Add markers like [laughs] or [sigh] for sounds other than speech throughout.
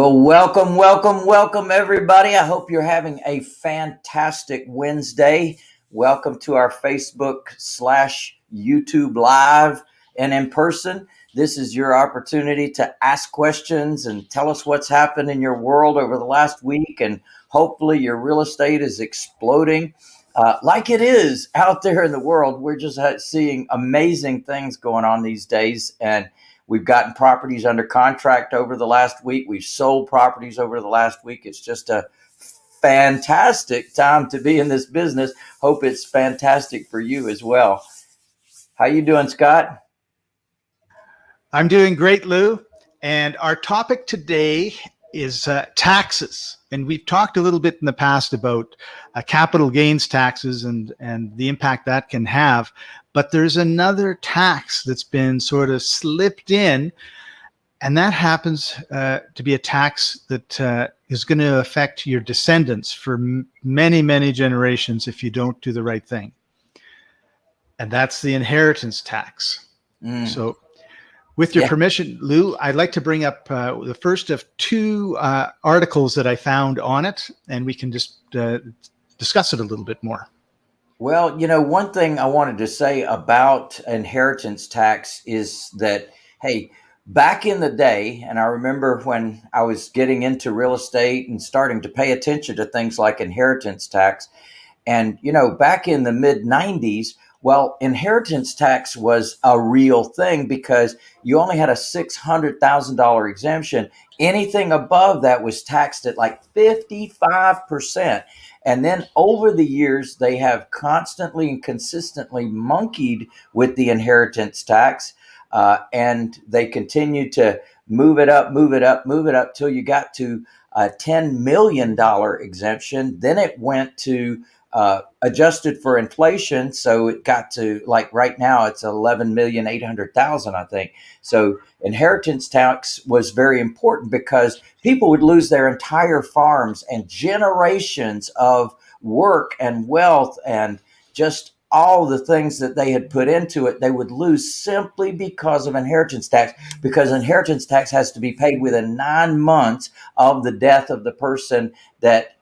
Well, welcome, welcome, welcome, everybody. I hope you're having a fantastic Wednesday. Welcome to our Facebook slash YouTube live and in person. This is your opportunity to ask questions and tell us what's happened in your world over the last week. And hopefully, your real estate is exploding uh, like it is out there in the world. We're just seeing amazing things going on these days. And We've gotten properties under contract over the last week. We've sold properties over the last week. It's just a fantastic time to be in this business. Hope it's fantastic for you as well. How you doing, Scott? I'm doing great, Lou. And our topic today is uh, taxes. And we've talked a little bit in the past about uh, capital gains taxes and, and the impact that can have. But there's another tax that's been sort of slipped in, and that happens uh, to be a tax that uh, is going to affect your descendants for many, many generations if you don't do the right thing. And that's the inheritance tax. Mm. So with your yeah. permission, Lou, I'd like to bring up uh, the first of two uh, articles that I found on it, and we can just uh, discuss it a little bit more. Well, you know, one thing I wanted to say about inheritance tax is that, hey, back in the day, and I remember when I was getting into real estate and starting to pay attention to things like inheritance tax, and, you know, back in the mid 90s, well, inheritance tax was a real thing because you only had a $600,000 exemption. Anything above that was taxed at like 55%. And then over the years, they have constantly and consistently monkeyed with the inheritance tax. Uh, and they continue to move it up, move it up, move it up till you got to a $10 million exemption. Then it went to uh, adjusted for inflation. So it got to like right now it's 11 million 800,000, I think. So inheritance tax was very important because people would lose their entire farms and generations of work and wealth and just all the things that they had put into it, they would lose simply because of inheritance tax, because inheritance tax has to be paid within nine months of the death of the person that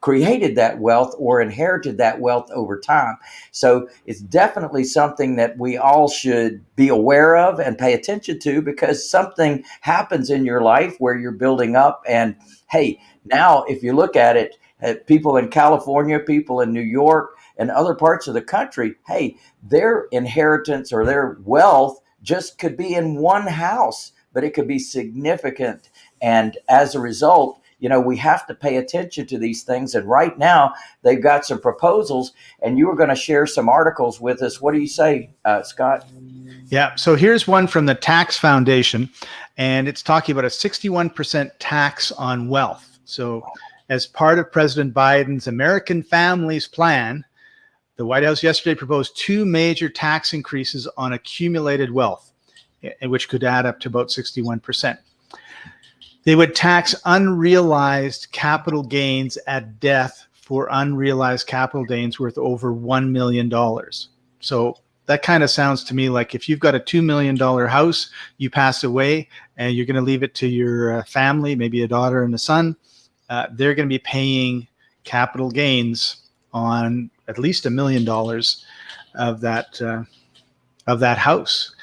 created that wealth or inherited that wealth over time. So it's definitely something that we all should be aware of and pay attention to because something happens in your life where you're building up. And hey, now if you look at it, at uh, people in California, people in New York, and other parts of the country, hey, their inheritance or their wealth just could be in one house, but it could be significant. And as a result, you know, we have to pay attention to these things. And right now, they've got some proposals, and you were going to share some articles with us. What do you say, uh, Scott? Yeah. So here's one from the Tax Foundation, and it's talking about a 61% tax on wealth. So, as part of President Biden's American Families Plan, the White House yesterday proposed two major tax increases on accumulated wealth, which could add up to about 61%. They would tax unrealized capital gains at death for unrealized capital gains worth over $1 million. So that kind of sounds to me like if you've got a $2 million house, you pass away and you're going to leave it to your uh, family, maybe a daughter and a son, uh, they're going to be paying capital gains on at least a million dollars of that uh, of that house.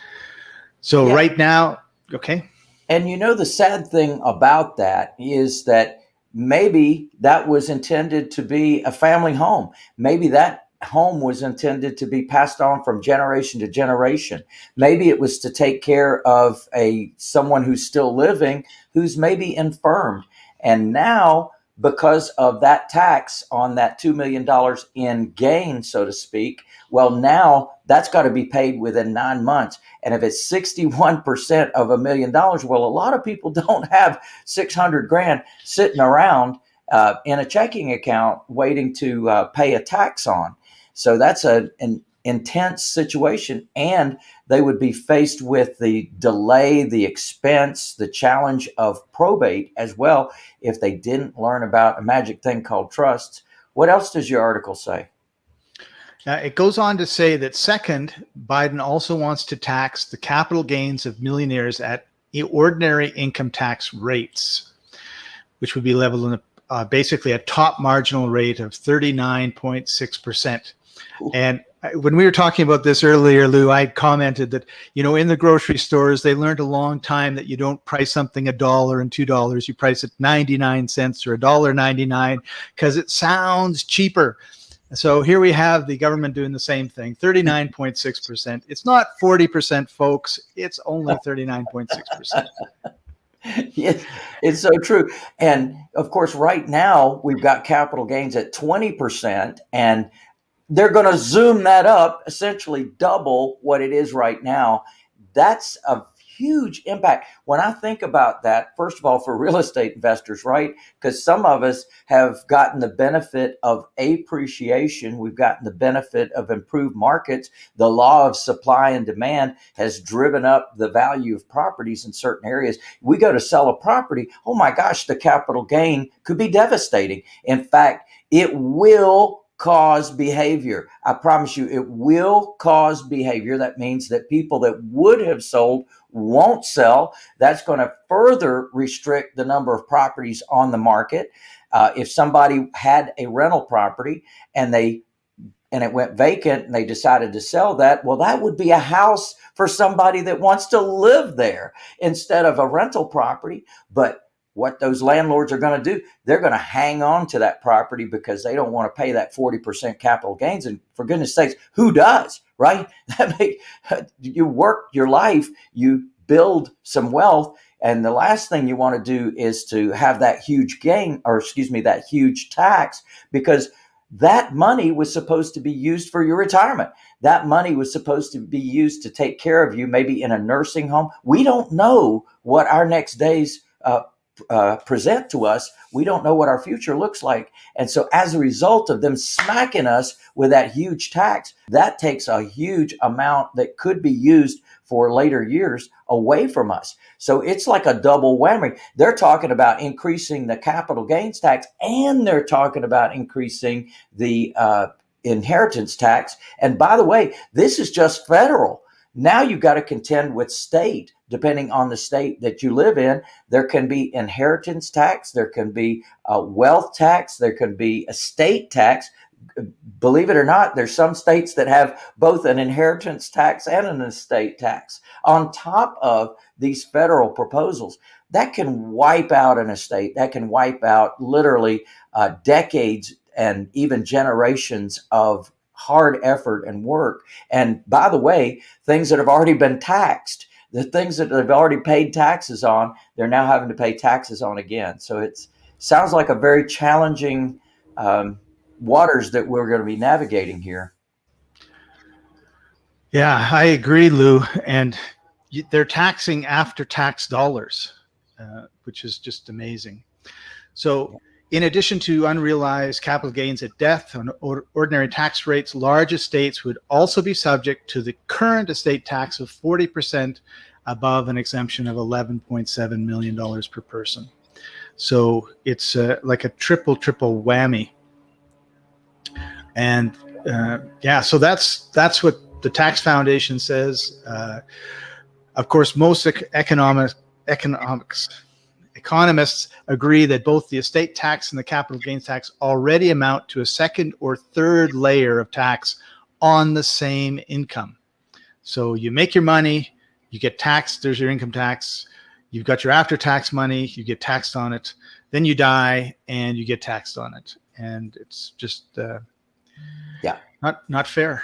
So yeah. right now, okay. And you know, the sad thing about that is that maybe that was intended to be a family home. Maybe that home was intended to be passed on from generation to generation. Maybe it was to take care of a someone who's still living who's maybe infirmed. And now because of that tax on that $2 million in gain, so to speak, well, now that's got to be paid within nine months. And if it's 61% of a million dollars, well, a lot of people [laughs] don't have 600 grand sitting around uh, in a checking account waiting to uh, pay a tax on. So that's a, an intense situation. And they would be faced with the delay, the expense, the challenge of probate as well if they didn't learn about a magic thing called trusts. What else does your article say? Uh, it goes on to say that second, Biden also wants to tax the capital gains of millionaires at ordinary income tax rates. which would be leveled in a, uh, basically a top marginal rate of 39.6%. And when we were talking about this earlier, Lou, I commented that, you know, in the grocery stores, they learned a long time that you don't price something a dollar and two dollars. You price it 99 cents or a dollar 99 because it sounds cheaper. So here we have the government doing the same thing, 39.6%. It's not 40%, folks. It's only [laughs] 39.6%. yes, it's so true. And of course, right now we've got capital gains at 20%, and they're going to zoom that up, essentially double what it is right now. That's a huge impact. When I think about that, first of all, for real estate investors, right? Because some of us have gotten the benefit of appreciation. We've gotten the benefit of improved markets. The law of supply and demand has driven up the value of properties in certain areas. We go to sell a property. Oh my gosh, the capital gain could be devastating. In fact, it will cause behavior. I promise you, it will cause behavior. That means that people that would have sold won't sell. That's going to further restrict the number of properties on the market. Uh, if somebody had a rental property and they and it went vacant and they decided to sell that, well, that would be a house for somebody that wants to live there instead of a rental property. But what those landlords are going to do, they're going to hang on to that property because they don't want to pay that 40% capital gains. And for goodness sakes, who does, right? [laughs] You work your life, you build some wealth. And the last thing you want to do is to have that huge gain, or excuse me, that huge tax, because that money was supposed to be used for your retirement. That money was supposed to be used to take care of you, maybe in a nursing home. We don't know what our next days uh, uh, present to us, we don't know what our future looks like. And so, as a result of them smacking us with that huge tax, that takes a huge amount that could be used for later years away from us. So, it's like a double whammy. They're talking about increasing the capital gains tax and they're talking about increasing the uh, inheritance tax. And by the way, this is just federal. Now you've got to contend with state, depending on the state that you live in. There can be inheritance tax, there can be a wealth tax, there can be estate tax. Believe it or not, there's some states that have both an inheritance tax and an estate tax on top of these federal proposals. That can wipe out an estate, that can wipe out literally uh, decades and even generations of hard effort and work. And by the way, things that have already been taxed, the things that they've already paid taxes on, they're now having to pay taxes on again. So it sounds like a very challenging um, waters that we're going to be navigating here. Yeah, I agree, Lou. And they're taxing after tax dollars, uh, which is just amazing. So in addition to unrealized capital gains at death on ordinary tax rates, large estates would also be subject to the current estate tax of 40% above an exemption of $11.7 million per person. So it's uh, like a triple, triple whammy. And uh, yeah, so that's that's what the Tax Foundation says. Uh, of course, most economic, economics Economists agree that both the estate tax and the capital gains tax already amount to a second or third layer of tax on the same income. So you make your money, you get taxed, there's your income tax, you've got your after tax money, you get taxed on it, then you die and you get taxed on it. And it's just uh, yeah, not not fair.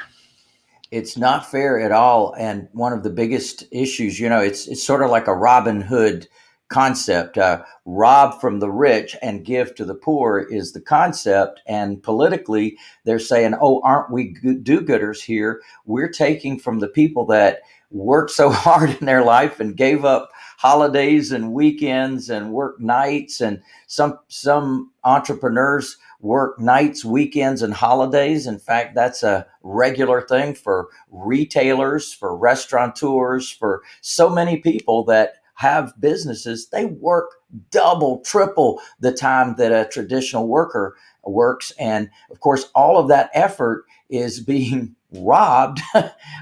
It's not fair at all. And one of the biggest issues you know it's it's sort of like a robin hood concept. Uh, rob from the rich and give to the poor is the concept. And politically, they're saying, oh, aren't we do gooders here? We're taking from the people that worked so [laughs] hard in their life and gave up holidays and weekends and work nights and some some entrepreneurs work nights weekends and holidays in fact that's a regular thing for retailers for restaurateurs for so many people that have businesses, they work double, triple the time that a traditional worker works. And of course, all of that effort is being [laughs] robbed.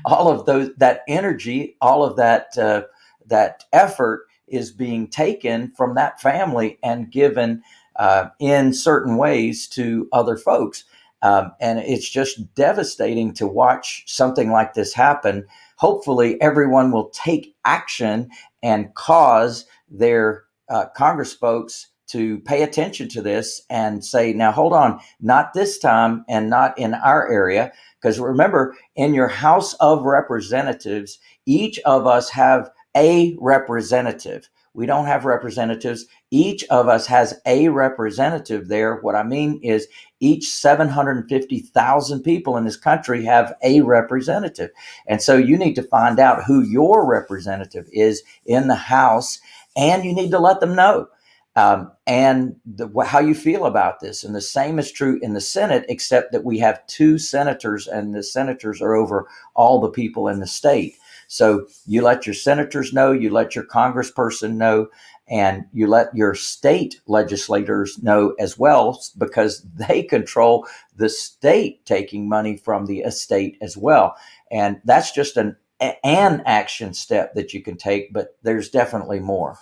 all of those, that energy, all of that, uh, that effort is being taken from that family and given uh, in certain ways to other folks. Um, and it's just devastating to watch something like this happen. Hopefully, everyone will take action and cause their uh, Congress folks to pay attention to this and say, now hold on, not this time and not in our area. Because remember, in your House of Representatives, each of us have a representative. We don't have representatives. Each of us has a representative there. What I mean is each 750,000 people in this country have a representative. And so you need to find out who your representative is in the House and you need to let them know um, and the, how you feel about this. And the same is true in the Senate, except that we have two senators, and the senators are over all the people in the state. So you let your senators know, you let your congressperson know, and you let your state legislators know as well, because they control the state taking money from the estate as well. And that's just an an action step that you can take, but there's definitely more.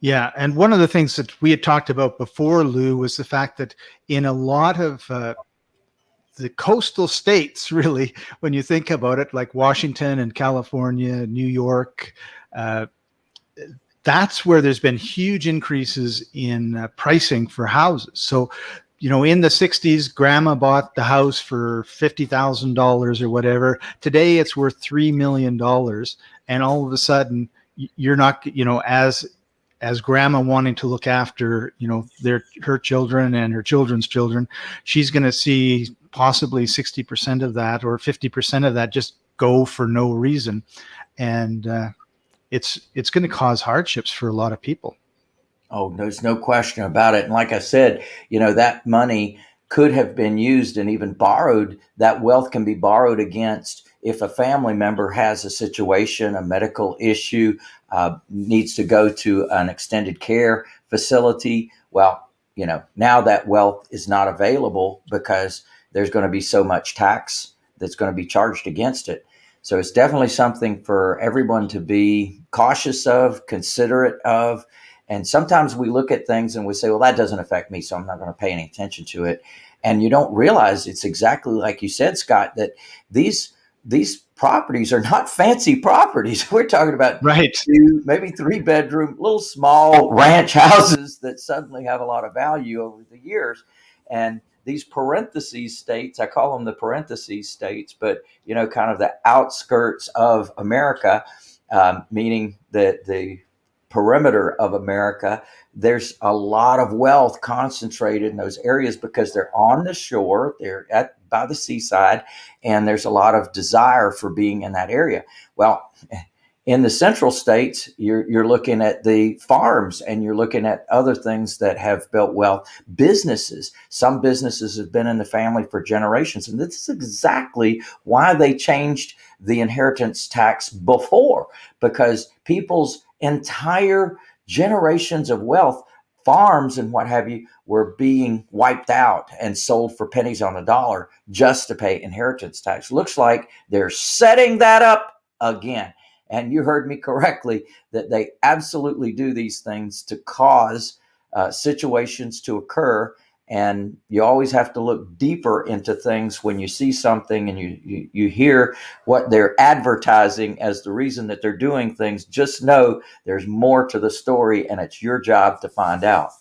Yeah, and one of the things that we had talked about before, Lou, was the fact that in a lot of uh, the coastal states, [laughs] really, when you think about it, like Washington and California, New York, uh, that's where there's been huge increases in uh, pricing for houses. So, you know, in the 60s, grandma bought the house for $50,000 or whatever. Today, it's worth $3 million. And all of a sudden, you're not, you know, as as grandma wanting to look after you know their her children and her children's children she's going to see possibly 60% of that or 50% of that just go for no reason. And uh, it's it's going to cause hardships for a lot of people. Oh there's no question about it. And like i said you know that money could have been used and even borrowed. That wealth can be borrowed against if a family member has a situation, a medical issue, uh, needs to go to an extended care facility, well, you know, now that wealth is not available because there's going to be so much tax that's going to be charged against it. So it's definitely something for everyone to be cautious of, considerate of. And sometimes we look at things and we say, well, that doesn't affect me, so I'm not going to pay any attention to it. And you don't realize it's exactly like you said, Scott, that these these properties are not fancy properties. [laughs] We're talking about right. two, maybe three bedroom, little small oh, ranch houses that suddenly have a lot of value over the years. And these parentheses states, I call them the parentheses states, but you know, kind of the outskirts of America, um, meaning that the perimeter of America, there's a lot of wealth concentrated in those areas because they're on the shore, they're at by the seaside, and there's a lot of desire for being in that area. Well, in the central states, you're, you're looking at the farms and you're looking at other things that have built wealth. Businesses, some businesses have been in the family for generations. And this is exactly why they changed the inheritance tax before, because people's entire generations of wealth farms and what have you were being wiped out and sold for pennies on the dollar just to pay inheritance tax. Looks like they're setting that up again. And you heard me correctly that they absolutely do these things to cause uh, situations to occur. And you always have to look deeper into things when you see something and you, you, you hear what they're advertising as the reason that they're doing things. Just know there's more to the story and it's your job to find out.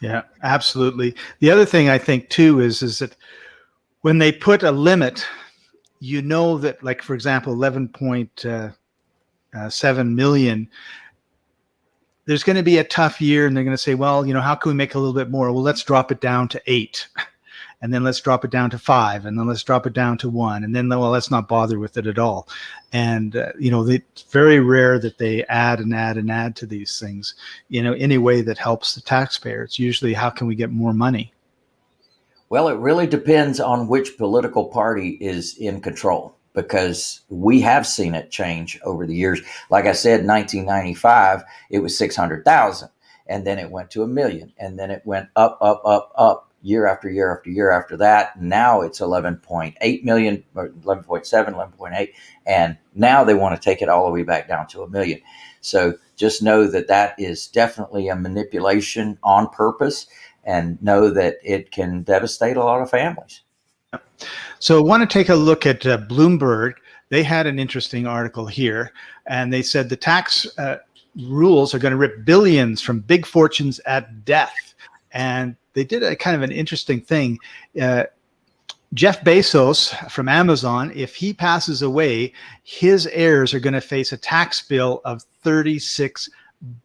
Yeah absolutely. The other thing i think too is is that when they put a limit you know that like for example 11.7 uh, uh, million there's going to be a tough year and they're going to say, well, you know, how can we make a little bit more? Well, let's drop it down to eight. [laughs] And then let's drop it down to five. And then let's drop it down to one. And then, well, let's not bother with it at all. And, uh, you know, it's very rare that they add and add and add to these things, you know, any way that helps the taxpayer. It's usually how can we get more money? Well, it really depends on which political party is in control because we have seen it change over the years. Like I said, 1995, it was 600,000 and then it went to a million and then it went up, up, up, up year after year after year after that. Now it's 11.8 million or 11.7, 11.8. And now they want to take it all the way back down to a million. So just know that that is definitely a manipulation on purpose and know that it can devastate a lot of families. So I want to take a look at uh, Bloomberg. They had an interesting article here, and they said the tax uh, rules are going to rip billions from big fortunes at death. And they did a kind of an interesting thing. Uh, Jeff Bezos from Amazon, if he passes away, his heirs are going to face a tax bill of $36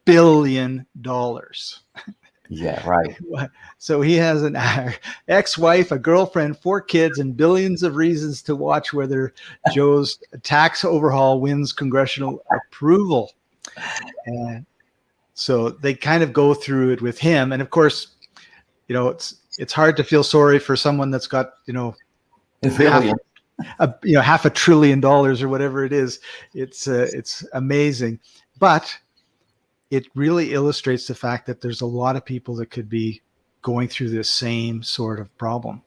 billion. [laughs] Yeah, right. [laughs] So he has an [laughs] ex-wife, a girlfriend, four kids, and billions of reasons to watch whether Joe's tax overhaul wins congressional approval. And so they kind of go through it with him. And of course, you know, it's it's hard to feel sorry for someone that's got, you know, half, a, you know, half a trillion dollars or whatever it is. It's uh, it's amazing. But it really illustrates the fact that there's a lot of people that could be going through this same sort of problem.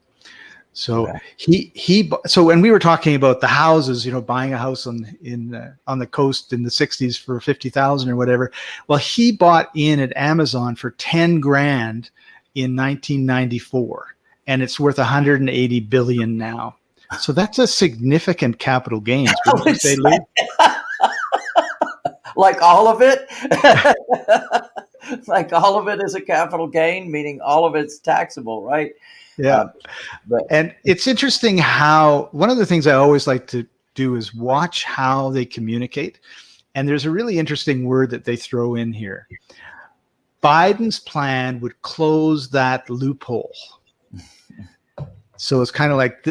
So okay. he he so when we were talking about the houses, you know, buying a house on in uh, on the coast in the 60s for 50,000 or whatever. Well, he bought in at Amazon for 10 grand in 1994 and it's worth 180 billion now. So that's a significant capital gains. [laughs] Like all of it. [laughs] like all of it is a capital gain, meaning all of it's taxable, right? Yeah. Uh, but and it's interesting how one of the things I always like to do is watch how they communicate. And there's a really interesting word that they throw in here. Biden's plan would close that loophole. [laughs] So it's kind of like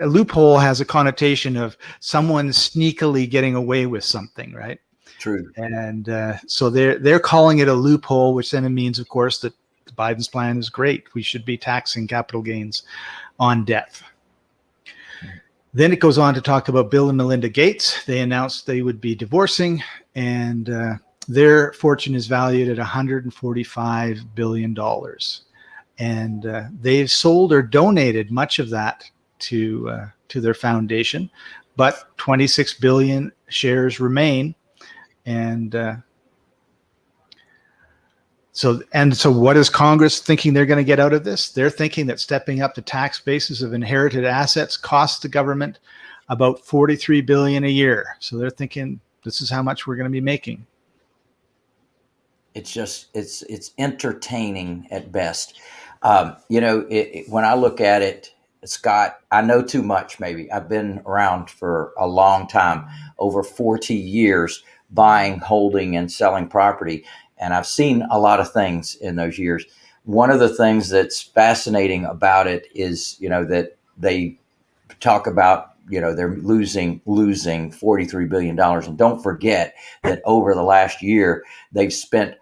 a loophole has a connotation of someone sneakily getting away with something, right? True. And uh, so they're they're calling it a loophole, which then means, of course, that Biden's plan is great. We should be taxing capital gains on death. Then it goes on to talk about Bill and Melinda Gates. They announced they would be divorcing, and uh, their fortune is valued at 145 billion dollars, and uh, they've sold or donated much of that to uh, to their foundation, but 26 billion shares remain and uh, so, and so what is Congress thinking they're going to get out of this? They're thinking that stepping up the tax basis of inherited assets costs the government about 43 billion a year. So they're thinking this is how much we're going to be making. It's just, it's, it's entertaining at best. Um, you know, it, it, when I look at it, Scott, I know too much, maybe. I've been around for a long time, over 40 years buying, holding, and selling property. And I've seen a lot of things in those years. One of the things that's fascinating about it is, you know, that they talk about, you know, they're losing losing $43 billion. And don't forget that over the last year, they've spent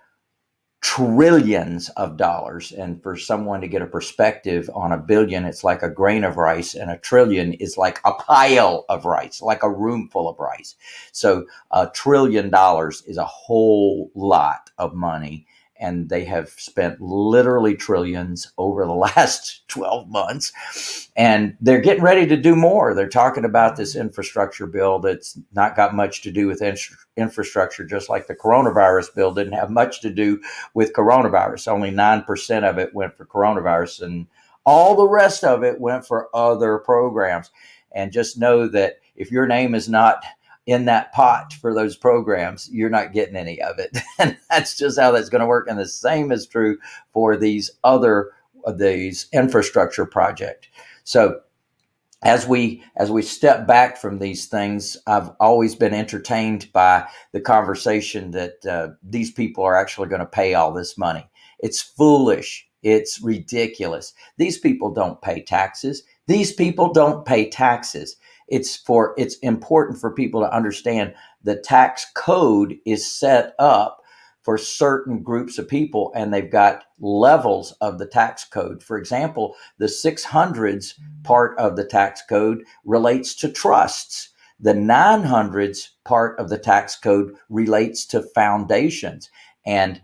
trillions of dollars. And for someone to get a perspective on a billion, it's like a grain of rice, and a trillion is like a pile of rice, like a room full of rice. So a trillion dollars is a whole lot of money and they have spent literally trillions over the [laughs] last 12 months and they're getting ready to do more. They're talking about this infrastructure bill that's not got much to do with in infrastructure just like the coronavirus bill didn't have much to do with coronavirus. Only 9% of it went for coronavirus and all the rest of it went for other programs. And just know that if your name is not in that pot for those programs, you're not getting any of it. [laughs] and that's just how that's going to work. And the same is true for these other these infrastructure project. So as we as we step back from these things, I've always been entertained by the conversation that uh, these people are actually going to pay all this money. It's foolish. It's ridiculous. These people don't pay taxes. These people don't pay taxes it's for it's important for people to understand the tax code is set up for certain groups of people and they've got levels of the tax code. For example, the 600s part of the tax code relates to trusts. The 900s part of the tax code relates to foundations. And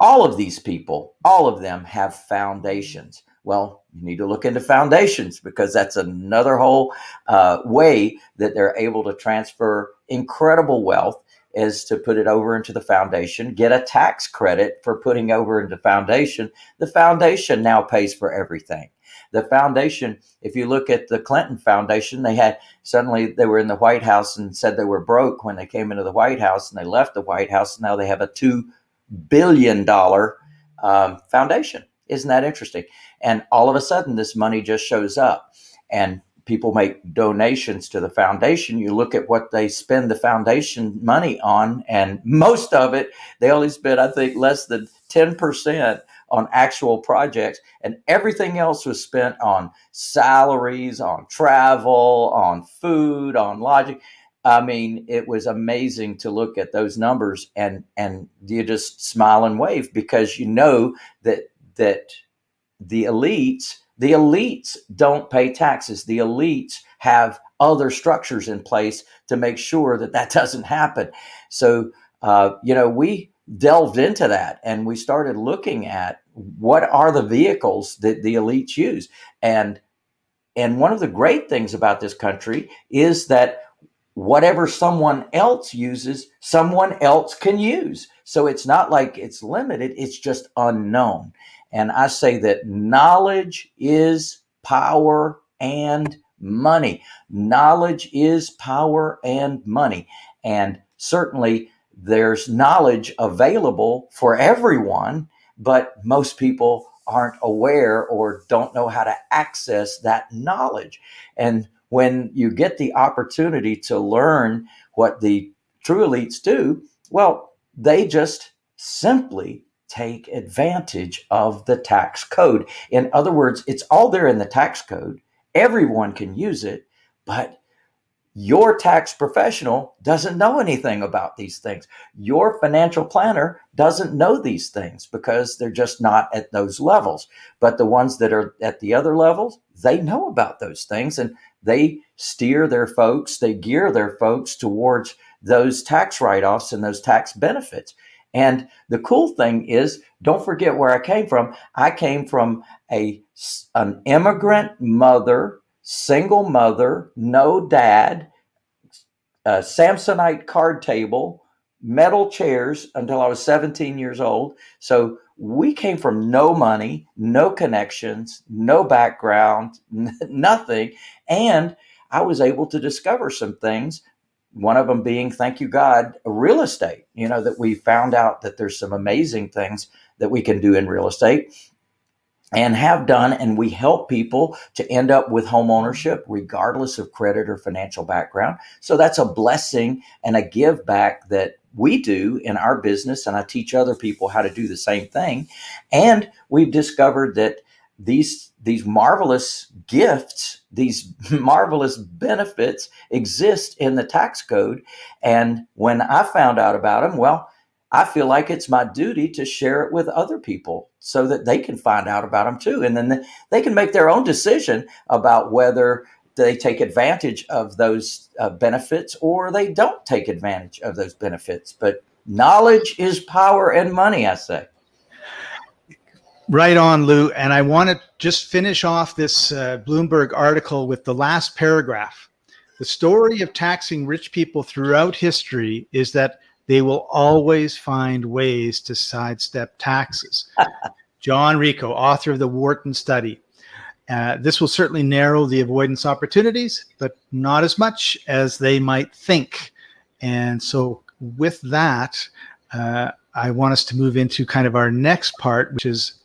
all of these people, all of them have foundations. Well, you need to look into foundations because that's another whole uh, way that they're able to transfer incredible wealth is to put it over into the foundation, get a tax credit for putting over into foundation. The foundation now pays for everything. The foundation, if you look at the Clinton Foundation, they had suddenly they were in the White House and said they were broke when they came into the White House and they left the White House. Now they have a $2 billion um, foundation. Isn't that interesting? And all of a sudden, this money just shows up. And people make donations to the foundation, you look at what they spend the foundation money on, and most of it, they only spend, I think, less than 10% on actual projects, and everything else was spent on salaries, on travel, on food, on lodging. I mean, it was amazing to look at those numbers and and you just smile and wave because you know that that the elites the elites don't pay taxes. The elites have other structures in place to make sure that that [laughs] doesn't happen. So, uh, you know, we delved into that and we started looking at what are the vehicles that the elites use. And and one of the great things about this country is that whatever someone else uses, someone else can use. So it's not like it's limited, it's just unknown. And I say that knowledge is power and money. Knowledge is power and money. And certainly there's knowledge available for everyone, but most people aren't aware or don't know how to access that knowledge. And when you get the opportunity to learn what the true elites do, well, they just simply take advantage of the tax code. In other words, it's all there in the tax code. Everyone can use it, but your tax professional doesn't know anything about these things. Your financial planner doesn't know these things because they're just not at those levels. But the ones that are at the other levels, they know about those things and they steer their folks, they gear their folks towards those tax write offs and those tax benefits. And the cool thing is, don't forget where I came from. I came from a an immigrant mother, single mother, no dad, a Samsonite card table, metal chairs until I was 17 years old. So we came from no money, no connections, no background, [laughs] nothing. And I was able to discover some things one of them being, thank you, God, real estate. You know, that we found out that there's some amazing things that we can do in real estate and have done. And we help people to end up with home ownership, regardless of credit or financial background. So that's a blessing and a give back that we do in our business. And I teach other people how to do the same thing. And we've discovered that these these marvelous gifts, these [laughs] marvelous benefits exist in the tax code. And when I found out about them, well, I feel like it's my duty to share it with other people so that they can find out about them too. And then they can make their own decision about whether they take advantage of those uh, benefits or they don't take advantage of those benefits. But knowledge is power and money, I say. Right on, Lou. And I want to just finish off this uh, Bloomberg article with the last paragraph. The story of taxing rich people throughout history is that they will always find ways to sidestep taxes. [laughs] John Ricco, author of the Wharton Study. Uh, this will certainly narrow the avoidance opportunities, but not as much as they might think. And so with that, uh, I want us to move into kind of our next part, which is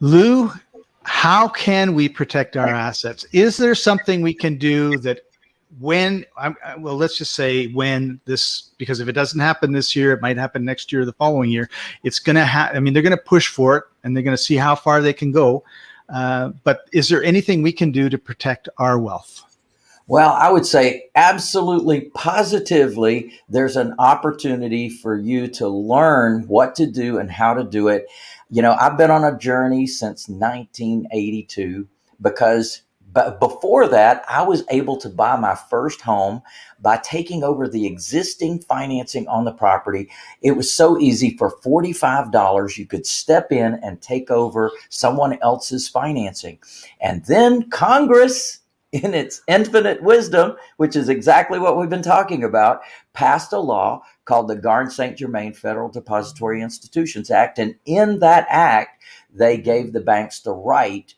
Lou, how can we protect our assets? Is there something we can do that when, well, let's just say when this, because if it doesn't happen this year, it might happen next year or the following year. It's going to have, I mean, they're going to push for it and they're going to see how far they can go. Uh, but is there anything we can do to protect our wealth? Well, I would say absolutely positively, there's an opportunity for you to learn what to do and how to do it. You know, I've been on a journey since 1982 because but before that, I was able to buy my first home by taking over the existing financing on the property. It was so easy for $45. You could step in and take over someone else's financing. And then Congress, in its infinite wisdom, which is exactly what we've been talking about, passed a law called the Garn St. Germain Federal Depository Institutions Act. And in that act, they gave the banks the right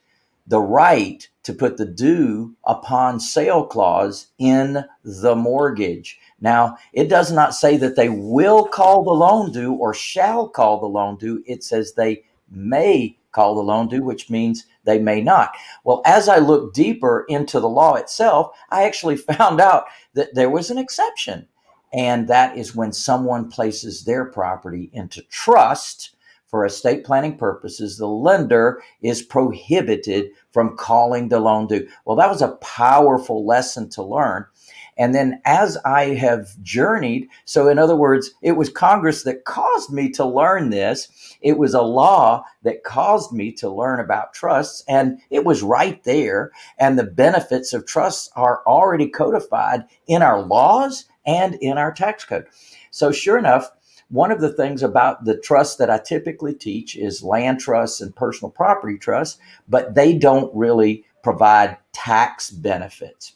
the right to put the due upon sale clause in the mortgage. Now, it does not say that they will call the loan due or shall call the loan due. It says they may call the loan due, which means they may not. Well, as I looked deeper into the law itself, I actually [laughs] found out that there was an exception. And that is when someone places their property into trust for estate planning purposes, the lender is prohibited from calling the loan due. Well, that was a powerful lesson to learn. And then as I have journeyed, so in other words, it was Congress that caused me to learn this. It was a law that caused me to learn about trusts, and it was right there. And the benefits of trusts are already codified in our laws and in our tax code. So, sure enough, one of the things about the trusts that I typically teach is land trusts and personal property trusts, but they don't really provide tax benefits.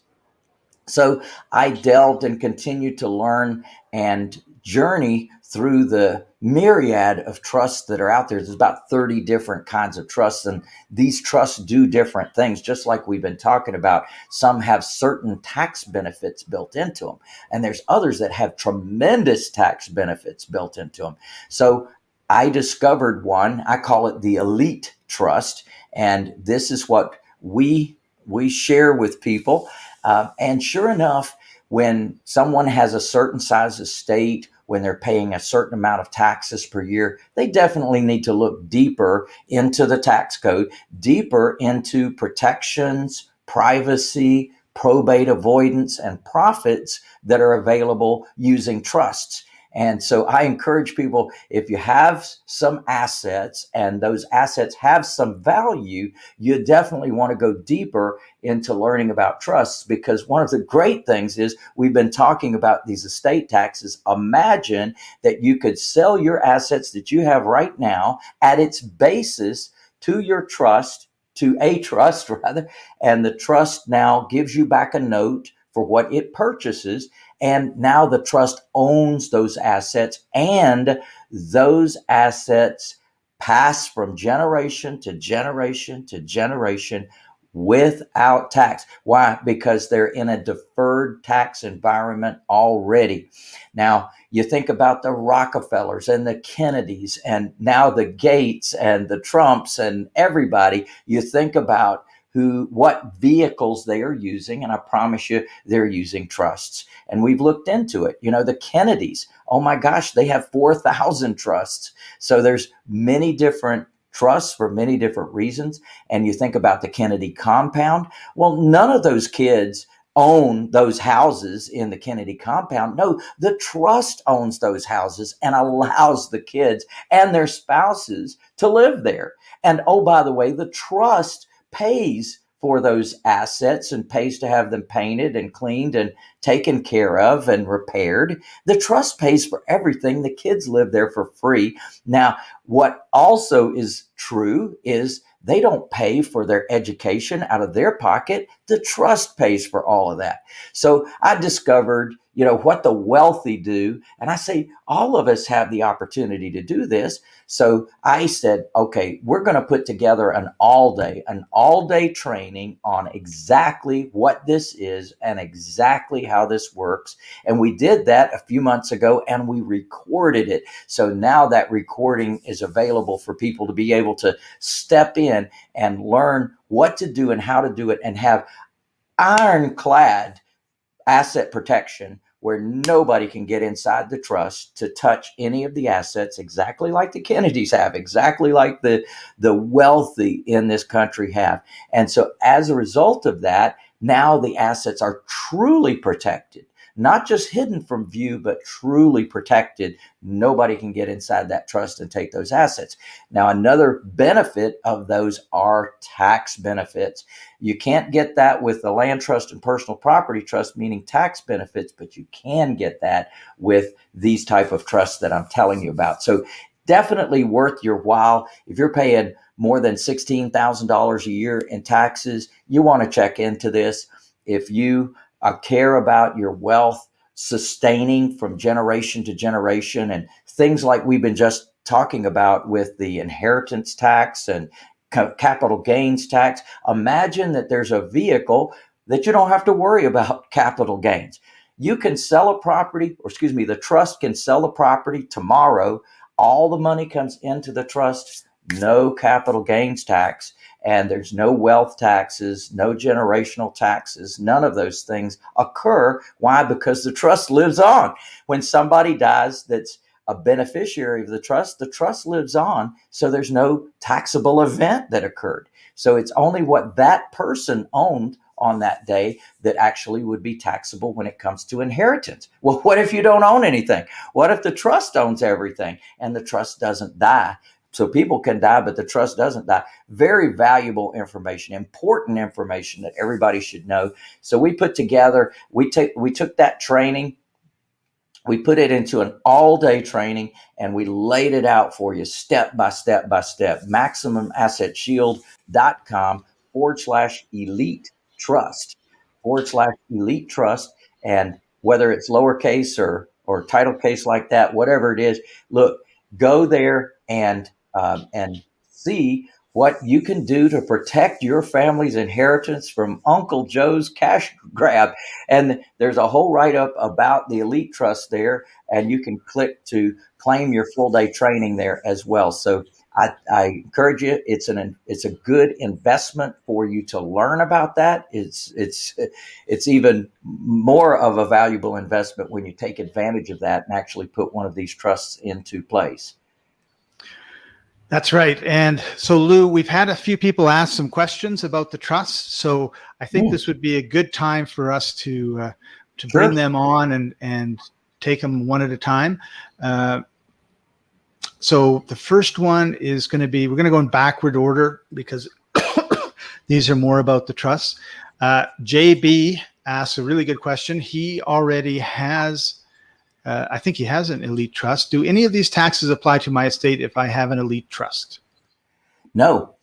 So I delved and continued to learn and journey through the myriad of trusts that are out there. There's about 30 different kinds of trusts, and these trusts do different things, just like we've been talking about. Some have certain tax benefits built into them, and there's others that have tremendous tax benefits built into them. So I discovered one, I call it the Elite Trust, and this is what we we share with people. Uh, and sure enough, when someone has a certain size estate when they're paying a certain amount of taxes per year, they definitely need to look deeper into the tax code, deeper into protections, privacy, probate avoidance, and profits that are available using trusts. And so I encourage people if you have some assets and those assets have some value, you definitely want to go deeper into learning about trusts because one of the great things is we've been talking about these estate taxes. Imagine that you could sell your assets that you have right now at its basis to your trust, to a trust [laughs] rather, and the trust now gives you back a note for what it purchases and now the trust owns those assets and those assets pass from generation to generation to generation without tax. Why? Because they're in a deferred tax environment already. Now, you think about the Rockefellers and the Kennedys and now the Gates and the Trumps and everybody. You think about who what vehicles they are using and i promise you they're using trusts. And we've looked into it. You know the kennedys oh my gosh they have 4000 trusts. So there's many different trusts for many different reasons. And you think about the kennedy compound. Well none of those kids own those houses in the Kennedy compound. No, the trust owns those houses and allows the kids and their spouses to live there. And oh, by the way, the trust pays for those assets and pays to have them painted and cleaned and taken care of and repaired. The trust pays for everything. The kids live there for free. Now, what also is true is they don't pay for their education out of their pocket. The trust pays for all of that. So I discovered you know, what the wealthy do. And I say, all of us have the opportunity to do this. So I said, okay, we're going to put together an all day, an all day training on exactly what this is and exactly how this works. And we did that a few months ago and we recorded it. So now that recording is available for people to be able to step in and learn what to do and how to do it and have ironclad asset protection where nobody can get inside the trust to touch any of the assets exactly like the Kennedys have, exactly like the, the wealthy in this country have. And so as a result of that, now the assets are truly protected. Not just hidden from view, but truly protected. Nobody can get inside that trust and take those assets. Now, another benefit of those are tax benefits. You can't get that with the land trust and personal property trust, meaning tax benefits, but you can get that with these type of trusts that I'm telling you about. So definitely worth your while. If you're paying more than $16,000 a year in taxes, you want to check into this. If you uh, care about your wealth sustaining from generation to generation and things like we've been just talking about with the inheritance tax and capital gains tax, imagine that there's a vehicle that you don't have to worry about [laughs] capital gains. You can sell a property, or excuse me, the trust can sell the property tomorrow. All the money comes into the trust no capital gains tax, and there's no wealth taxes, no generational taxes. None of those things occur. Why? Because the trust lives on. When somebody dies that's a beneficiary of the trust, the trust lives on. So there's no taxable event that occurred. So it's only what that person owned on that day that actually would be taxable when it comes to inheritance. Well, [laughs] what if you don't own anything? What if the trust owns everything and the trust doesn't die? So people can die, but the trust doesn't die. Very valuable information, important information that everybody should know. So we put together, we take we took that training, we put it into an all-day training, and we laid it out for you step by step by step. MaximumAssetShield.com forward slash elite trust forward slash elite trust. And whether it's lowercase or or title case like that, whatever it is, look, go there and um, and see what you can do to protect your family's inheritance from Uncle Joe's cash grab. And there's a whole write up about the Elite Trust there, and you can click to claim your full day training there as well. So I, I, encourage you. It's an it's a good investment for you to learn about that. It's it's it's even more of a valuable investment when you take advantage of that and actually put one of these trusts into place. That's right. And so, Lou, we've had a few people ask some questions about the trust. So I think Ooh. this would be a good time for us to uh, to sure. bring them on and and take them one at a time. Uh, so the first one is going to be we're going to go in backward order because [coughs] these are more about the trust. Uh, JB asks a really good question. He already has uh, I think he has an elite trust. Do any of these taxes apply to my estate if I have an elite trust? No.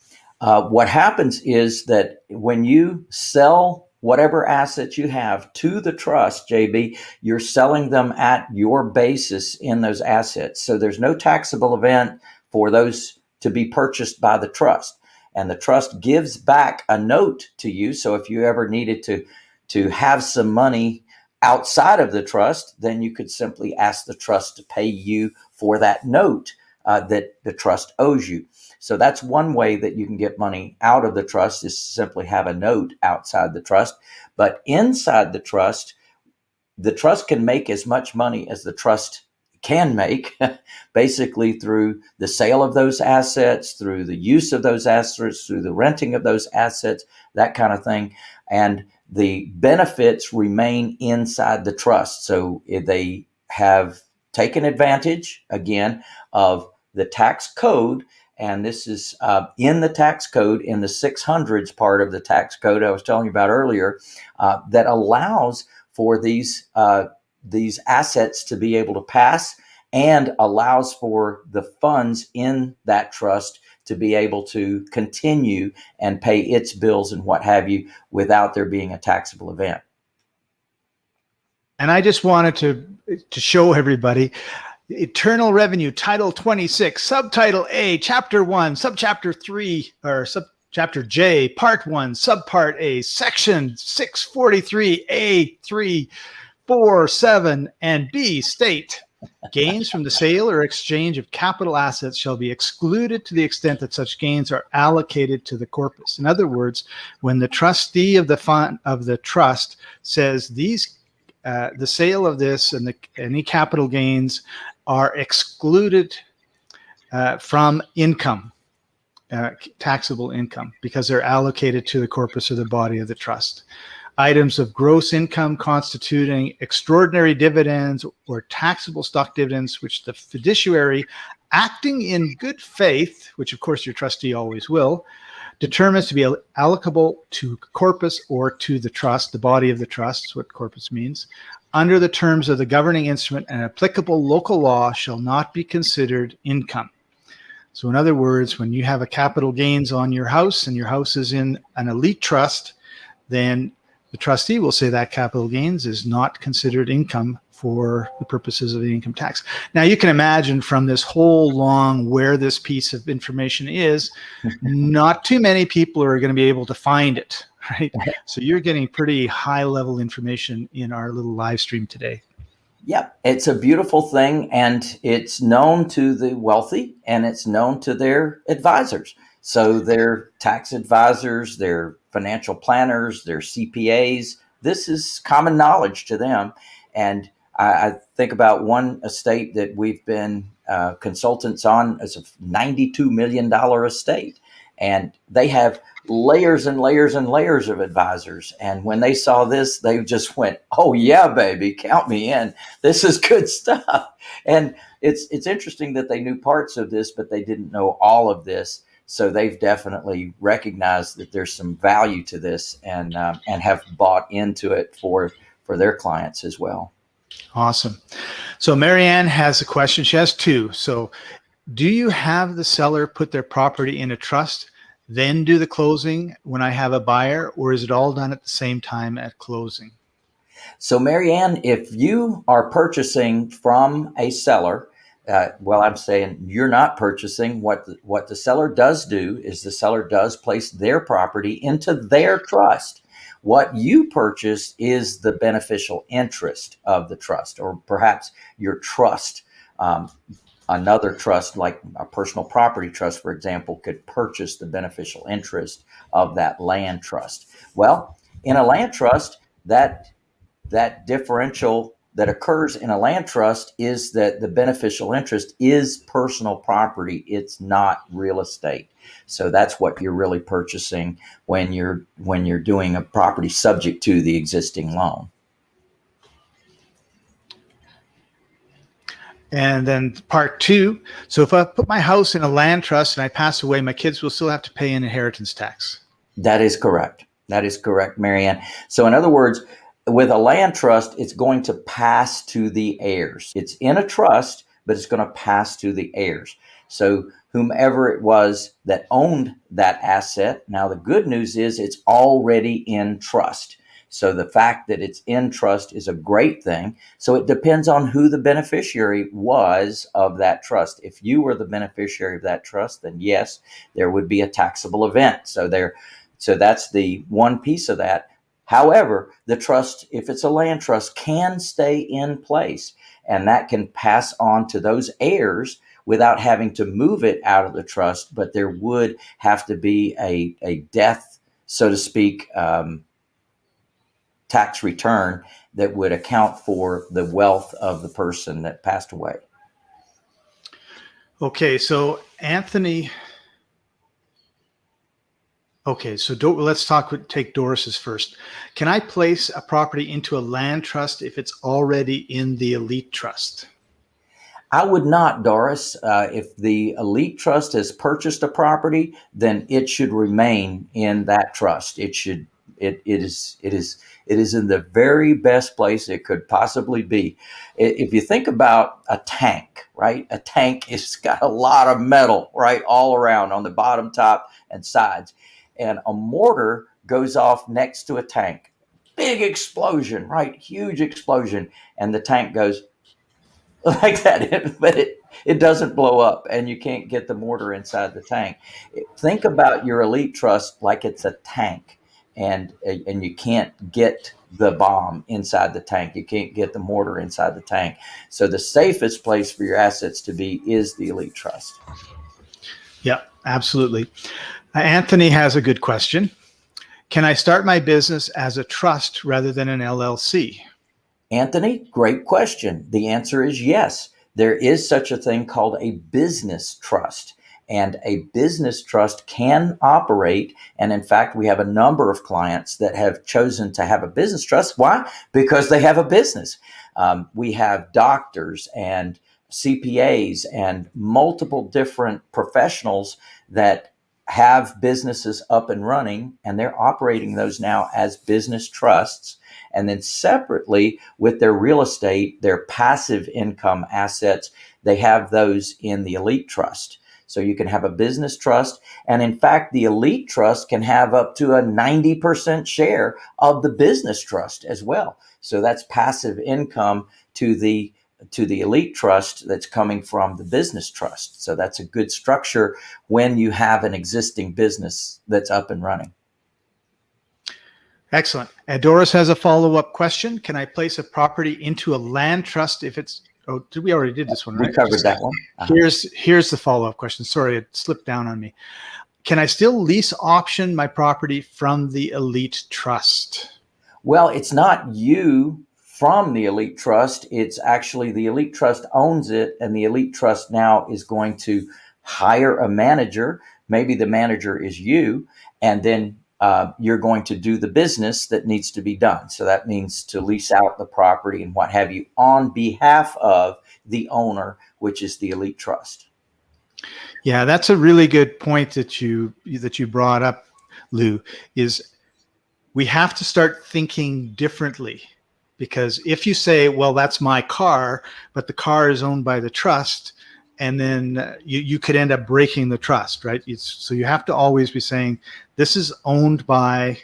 Uh, what happens is that when you sell whatever assets you have to the trust, JB, you're selling them at your basis in those assets. So there's no taxable event for those to be purchased by the trust. And the trust gives back a note to you. So if you ever needed to to have some money outside of the trust, then you could simply ask the trust to pay you for that note uh, that the trust owes you. So that's one way that you can get money out of the trust is simply have a note outside the trust. But inside the trust, the trust can make as much money as the trust can make, [laughs] basically through the sale of those assets, through the use of those assets, through the renting of those assets, that kind of thing. And the benefits remain inside the trust. So they have taken advantage again of the tax code. And this is uh, in the tax code, in the 600s part of the tax code I was telling you about earlier, uh, that allows for these uh, these assets to be able to pass and allows for the funds in that trust to be able to continue and pay its bills and what have you without there being a taxable event. And I just wanted to to show everybody Internal Revenue, Title 26, Subtitle A, Chapter 1, Subchapter 3, or Subchapter J, Part 1, Subpart A, Section 643A, 3, 4, 7, and B state gains from the sale or exchange of capital assets shall be excluded to the extent that such gains are allocated to the corpus. In other words, when the trustee of the fund of the trust says these, uh, the sale of this and the, any capital gains are excluded uh, from income, uh, taxable income, because they're allocated to the corpus or the body of the trust. Items of gross income constituting extraordinary dividends or taxable stock dividends, which the fiduciary acting in good faith, which of course your trustee always will, determines to be allocable to corpus or to the trust, the body of the trust is what corpus means, under the terms of the governing instrument and applicable local law shall not be considered income. So in other words, when you have a capital gains on your house and your house is in an elite trust, then the trustee will say that capital gains is not considered income for the purposes of the income tax. Now you can imagine from this whole long where this piece of information is, [laughs] not too many people are going to be able to find it, right? [laughs] So you're getting pretty high level information in our little live stream today. Yeah, it's a beautiful thing and it's known to the wealthy and it's known to their advisors. So their tax advisors, their financial planners, their CPAs, this is common knowledge to them. And I, I think about one estate that we've been uh, consultants on as a $92 million estate. And they have layers and layers and layers of advisors. And when they saw this, they just went, "Oh yeah, baby, count me in. This is good [laughs] stuff." And it's it's interesting that they knew parts of this, but they didn't know all of this. So they've definitely recognized that there's some value to this, and um, and have bought into it for for their clients as well. Awesome. So Marianne has a question. She has two. So, do you have the seller put their property in a trust? then do the closing when I have a buyer, or is it all done at the same time at closing? So, Marianne, if you are purchasing from a seller, uh, well, I'm saying you're not purchasing. What the, what the seller does do is the seller does place their property into their trust. What you purchase is the beneficial interest of the trust, or perhaps your trust um, another trust, like a personal property trust, for example, could purchase the beneficial interest of that land trust. Well, in a land trust, that that differential that occurs in a land trust is that the beneficial interest is personal property. It's not real estate. So that's what you're really purchasing when you're when you're doing a property subject to the existing loan. And then part two, so if I put my house in a land trust and I pass away, my kids will still have to pay an inheritance tax. That is correct. That is correct, Marianne. So in other words, with a land trust, it's going to pass to the heirs. It's in a trust, but it's going to pass to the heirs. So whomever it was that owned that asset, now the good news is it's already in trust. So the fact that it's in trust is a great thing. So it depends on who the beneficiary was of that trust. If you were the beneficiary of that trust, then yes, there would be a taxable event. So there, so that's the one piece of that. However, the trust, if it's a land trust, can stay in place and that can pass on to those heirs without having to move it out of the trust. But there would have to be a, a death, so to speak, um, tax return that would account for the wealth of the person that passed away. Okay, so Anthony. Okay, so let's talk. Take Doris's first. Can I place a property into a land trust if it's already in the elite trust? I would not, Doris. Uh, if the elite trust has purchased a property, then it should remain in that trust. It should. It, it is. It is it is in the very best place it could possibly be. If you think about a tank, right? A tank [laughs] has got a lot of metal, right, all around on the bottom, top, and sides. And a mortar goes off next to a tank. Big explosion, right? Huge explosion. And the tank goes [laughs] like that, [laughs] but it, it doesn't blow up and you can't get the mortar inside the tank. Think about your elite trust like it's a tank and and you can't get the bomb inside the tank. You can't get the mortar inside the tank. So the safest place for your assets to be is the elite trust. Yeah, absolutely. Uh, Anthony has a good question. Can I start my business as a trust rather than an LLC? Anthony, great question. The answer is yes. There is such a thing called a business trust. And a business trust can operate. And in fact, we have a number of clients that have chosen to have a business trust. Why? Because they have a business. Um, we have doctors and CPAs and multiple different professionals that have businesses up and running and they're operating those now as business trusts. And then separately with their real estate, their passive income assets, they have those in the elite trust. So you can have a business trust. And in fact, the elite trust can have up to a 90% share of the business trust as well. So that's passive income to the to the elite trust that's coming from the business trust. So that's a good structure when you have an existing business that's up and running. Excellent. And Doris has a follow-up question. Can I place a property into a land trust if it's Oh, did we already did this one? Right? We covered that one. Uh -huh. Here's here's the follow-up question. Sorry, it slipped down on me. Can I still lease option my property from the elite trust? Well, it's not you from the elite trust. It's actually the elite trust owns it and the elite trust now is going to hire a manager. Maybe the manager is you and then uh, you're going to do the business that needs to be done. So that means to lease out the property and what have you on behalf of the owner, which is the elite trust. Yeah, that's a really good point that you that you brought up, Lou. Is we have to start thinking differently because if you say, well, that's my car, but the car is owned by the trust, and then uh, you, you could end up breaking the trust, right? It's, so you have to always be saying, this is owned by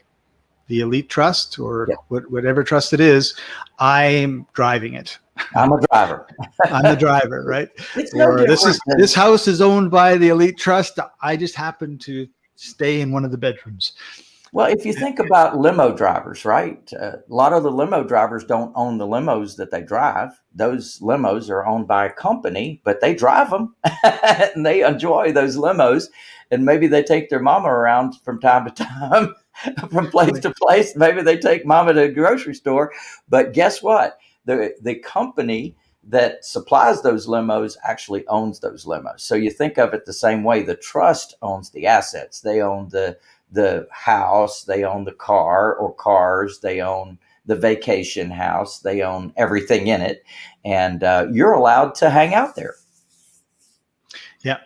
the elite trust or yeah. whatever trust it is. I'm driving it. I'm a driver. [laughs] I'm the driver, right? [laughs] It's no or this is this house is owned by the elite trust. I just happen to stay in one of the bedrooms. Well, if you think about limo drivers, right? Uh, a lot of the limo drivers don't own the limos that they drive. Those limos are owned by a company, but they drive them [laughs] and they enjoy those limos. And maybe they take their mama around from time to time, [laughs] from place to place. Maybe they take mama to a grocery store. But guess what? The, the company that supplies those limos actually owns those limos. So you think of it the same way. The trust owns the assets. They own the the house, they own the car or cars, they own the vacation house, they own everything in it, and uh, you're allowed to hang out there. Yeah,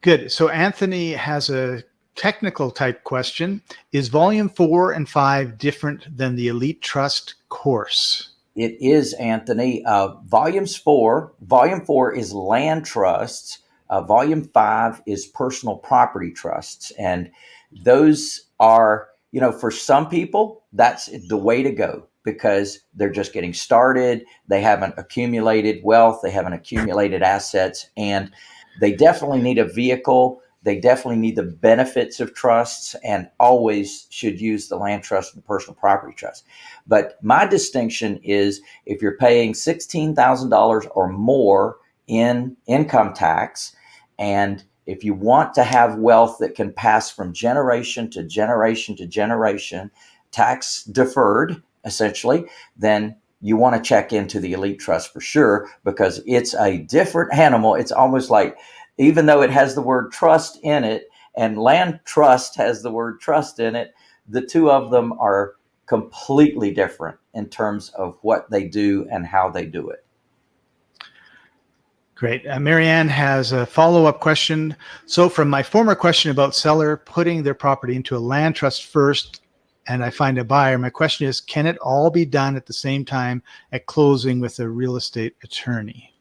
good. So Anthony has a technical type question. Is volume four and five different than the Elite Trust course? It is, Anthony. Uh, volumes four, volume four is land trusts. Uh, volume five is personal property trusts. And those are, you know, for some people, that's the way to go because they're just getting started. They haven't accumulated wealth, they haven't accumulated assets, and they definitely need a vehicle. They definitely need the benefits of trusts and always should use the land trust and the personal property trust. But my distinction is if you're paying $16,000 or more in income tax and if you want to have wealth that can pass from generation to generation to generation, tax deferred, essentially, then you want to check into the elite trust for sure because it's a different animal. It's almost like, even though it has the word trust in it and land trust has the word trust in it, the two of them are completely different in terms of what they do and how they do it. Great. Uh, Marianne has a follow-up question. So from my former question about seller putting their property into a land trust first and I find a buyer, my question is, can it all be done at the same time at closing with a real estate attorney?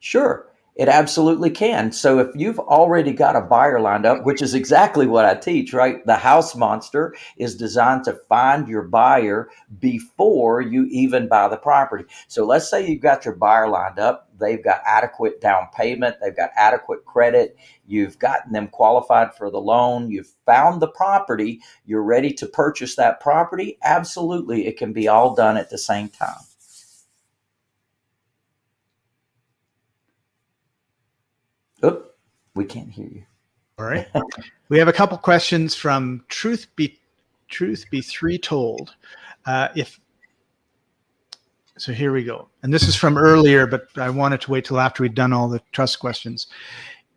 Sure. It absolutely can. So if you've already got a buyer lined up, which is exactly what I teach, right? The house monster is designed to find your buyer before you even buy the property. So let's say you've got your buyer lined up. They've got adequate down payment. They've got adequate credit. You've gotten them qualified for the loan. You've found the property. You're ready to purchase that property. Absolutely. It can be all done at the same time. Oh, we can't hear you. All right. [laughs] we have a couple questions from Truth Be Truth Be Three Told. Uh, if so, here we go. And this is from earlier, but I wanted to wait till after we'd done all the trust questions.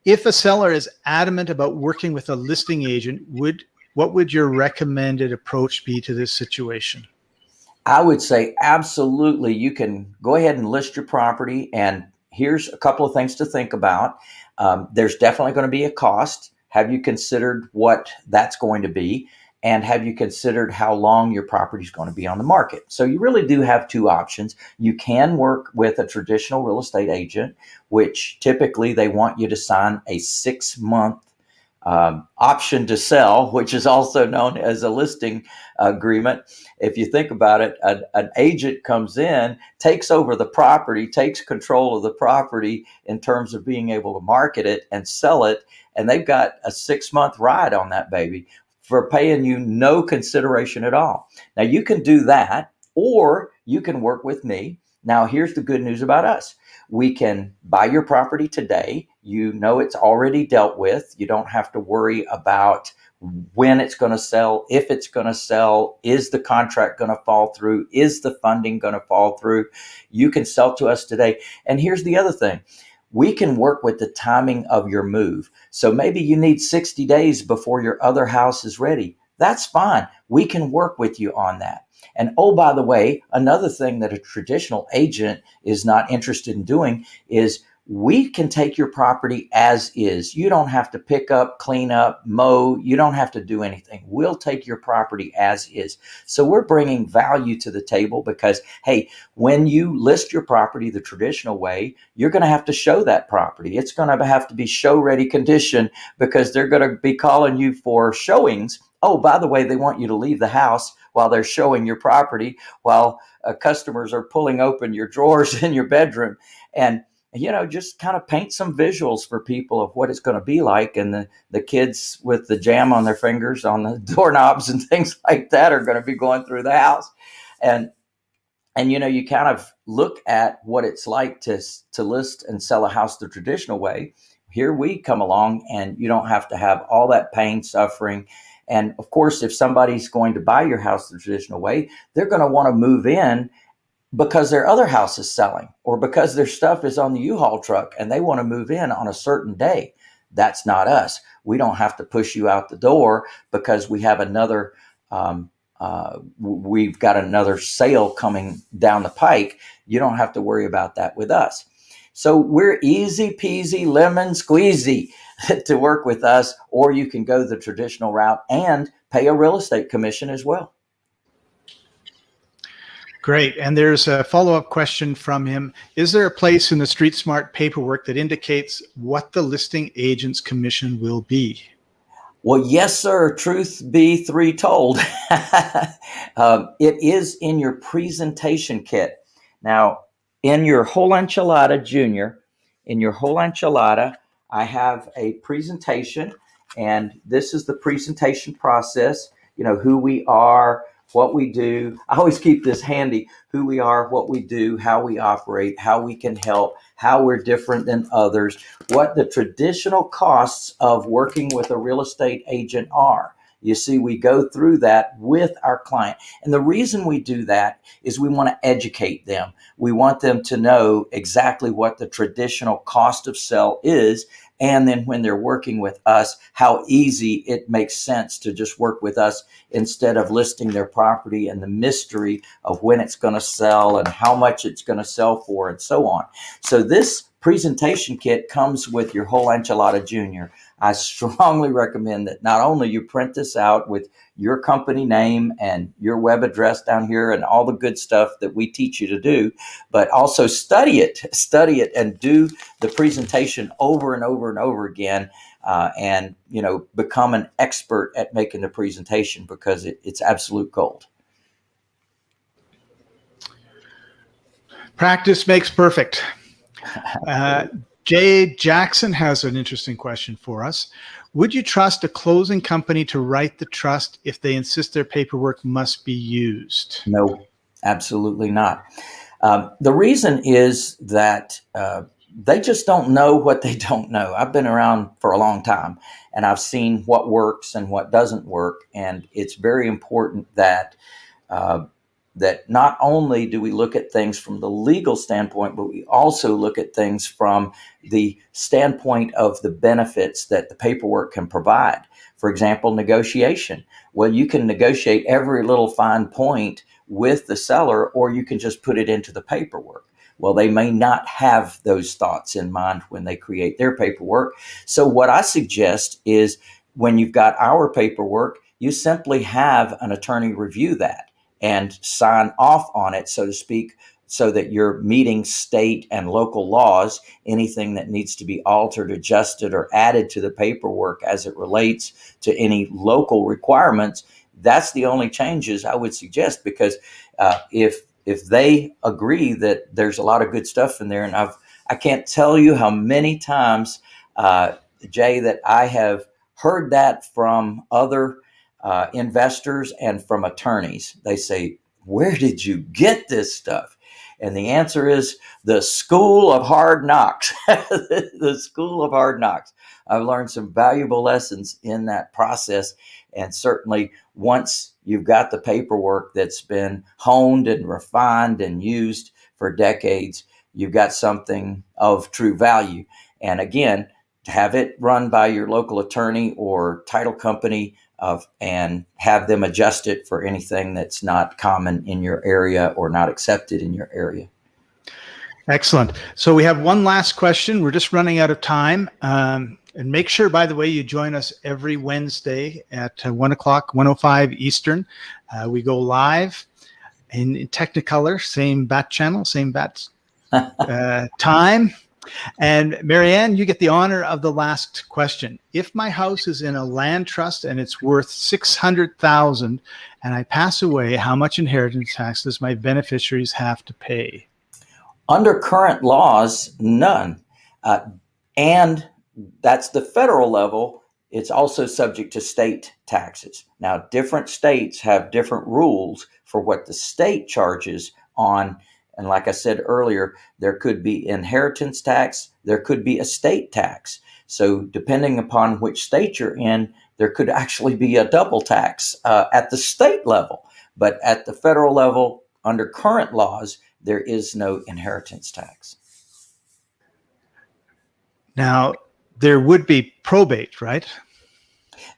if a seller is adamant about working with a listing agent, would what would your recommended approach be to this situation? I would say absolutely. You can go ahead and list your property. And here's a couple of things to think about. Um, there's definitely going to be a cost. Have you considered what that's going to be? And have you considered how long your property is going to be on the market? So you really do have two options. You can work with a traditional real estate agent, which typically they want you to sign a six month um, option to sell, which is also known as a listing agreement. If you think about it, an, an, agent comes in, takes over the property, takes control of the property in terms of being able to market it and sell it, and they've got a six month ride on that baby for paying you no consideration at all. Now, you can do that, or you can work with me. Now, here's the good news about us we can buy your property today. You know it's already dealt with. You don't have to worry about when it's going to sell, if it's going to sell, is the contract going to fall through, is the funding going to fall through. You can sell to us today. And here's the other thing we can work with the timing of your move. So maybe you need 60 days before your other house is ready. That's fine. We can work with you on that. And oh, by the way, another thing that a traditional agent is not interested in doing is we can take your property as is. You don't have to pick up, clean up, mow. You don't have to do anything. We'll take your property as is. So we're bringing value to the table because, hey, when you list your property the traditional way, you're going to have to show that property. It's going to have to be show ready condition because they're going to be calling you for showings. Oh, by the way, they want you to leave the house while they're showing your property, while uh, customers are pulling open your drawers [laughs] in your bedroom. And you know, just kind of paint some visuals for people of what it's going to be like. And the, the kids with the jam on their fingers on the [laughs] doorknobs and things like that are going to be going through the house. And, and, you know, you kind of look at what it's like to, to list and sell a house the traditional way. Here we come along and you don't have to have all that pain, suffering, and of course, if somebody's going to buy your house the traditional way, they're going to want to move in because their other house is selling or because their stuff is on the U-Haul truck and they want to move in on a certain day. That's not us. We don't have to push you out the door because we have another, um, uh, we've got another sale coming down the pike. You don't have to worry about that with us. So we're easy peasy lemon squeezy [laughs] to work with us, or you can go the traditional route and pay a real estate commission as well. Great. And there's a follow-up question from him. Is there a place in the Street Smart paperwork that indicates what the listing agent's commission will be? Well, yes, sir. Truth be three told. [laughs] um, it is in your presentation kit. Now, in your whole enchilada junior, in your whole enchilada, I have a presentation and this is the presentation process, you know, who we are, what we do. I always keep this handy, who we are, what we do, how we operate, how we can help, how we're different than others, what the traditional costs of working with a real estate agent are. You see, we go through that with our client. And the reason we do that is we want to educate them. We want them to know exactly what the traditional cost of sell is. And then when they're working with us, how easy it makes sense to just work with us instead of listing their property and the mystery of when it's going to sell and how much it's going to sell for and so on. So this presentation kit comes with your whole enchilada junior. I [laughs] strongly recommend that not only you print this out with your company name and your web address down here and all the good stuff that we teach you to do, but also study it, [laughs] study it and do the presentation over and over and over again. Uh, and, you know, become an expert at making the presentation because it, it's absolute gold. Practice makes perfect. [laughs] Uh, Jay Jackson has an interesting question for us. Would you trust a closing company to write the trust if they insist their paperwork must be used? No, absolutely not. Um, the reason is that uh, they just don't know what they [laughs] don't know. I've been around for a long time and I've seen what works and what doesn't work. And it's very important that uh, that not only do we look at things from the legal standpoint, but we also look at things from the standpoint of the benefits that the paperwork can provide. For example, negotiation. Well, you can negotiate every little fine point with the seller, or you can just put it into the paperwork. Well, they may not have those thoughts in mind when they create their paperwork. So, what I suggest is when you've got our paperwork, you simply have an attorney review that and sign off on it, so to speak, so that you're meeting state and local laws. Anything that needs to be altered, adjusted, or added to the paperwork as it relates to any local requirements, that's the only changes I would suggest because uh, if if they agree that there's a lot of good stuff in there, and I've I can't tell you how many times, uh, Jay, that I have heard that from other uh, investors and from attorneys. They say, "Where did you get this stuff?" And the answer is the school of hard knocks. [laughs] the school of hard knocks. I've learned some valuable lessons in that process, and certainly once you've got the paperwork that's been honed and refined and used for decades, you've got something of true value. And again, have it run by your local attorney or title company of and have them adjust it for anything that's not common in your area or not accepted in your area. Excellent. So we have one last question. We're just running out of time. Um, and make sure, by the way, you join us every Wednesday at uh, 1 o'clock, 105 Eastern. Uh, we go live in, in Technicolor, same bat channel, same bat [laughs] uh, time. And Marianne, you get the honor of the last question. If my house is in a land trust and it's worth 600,000 and I pass away, how much inheritance tax does my beneficiaries have to pay? Under current laws, none. Uh, and that's the federal level. It's also subject to state taxes. Now, different states have different rules for what the state charges on. And like I said earlier, there could be inheritance tax, there could be estate tax. So, depending upon which state you're in, there could actually be a double tax uh, at the state level. But at the federal level, under current laws, there is no inheritance tax. Now, there would be probate, right?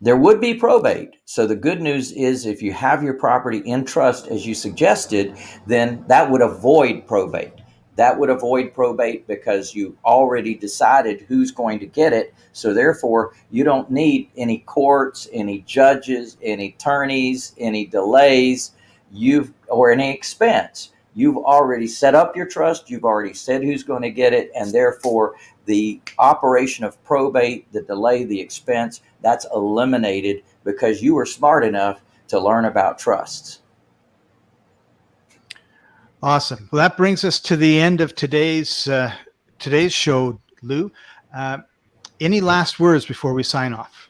There would be probate. So the good news is if you have your property in trust as you suggested, then that would avoid probate. That would avoid probate because you already decided who's going to get it. So therefore, you don't need any courts, any judges, any attorneys, any delays, you've or any expense. You've already set up your trust, you've already said who's going to get it, and therefore the operation of probate, the delay, the expense, that's eliminated because you were smart enough to learn about trusts. Awesome. Well, that brings us to the end of today's uh, today's show, Lou. Uh, any last words before we sign off?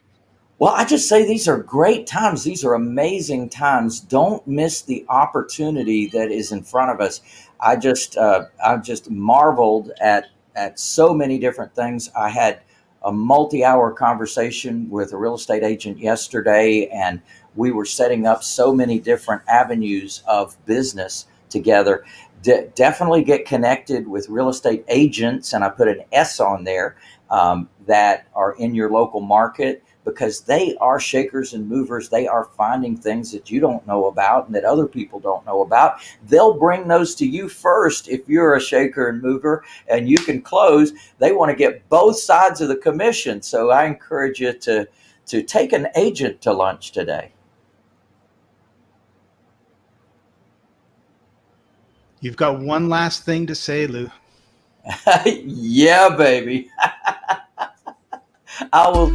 Well, I just say these are great times. These are amazing times. Don't miss the opportunity that is in front of us. I just uh, I just marveled at at so many different things. I had a multi-hour conversation with a real estate agent yesterday, and we were setting up so many different avenues of business together. De- definitely get connected with real estate agents, and I put an S on there um, that are in your local market because they are shakers and movers. They are finding things that you don't know about and that other people don't know about. They'll bring those to you first if you're a shaker and mover and you can close. They want to get both sides of the commission. So I encourage you to, to take an agent to lunch today. You've got one last thing to say, Lou. [laughs] yeah, baby. [laughs] I will.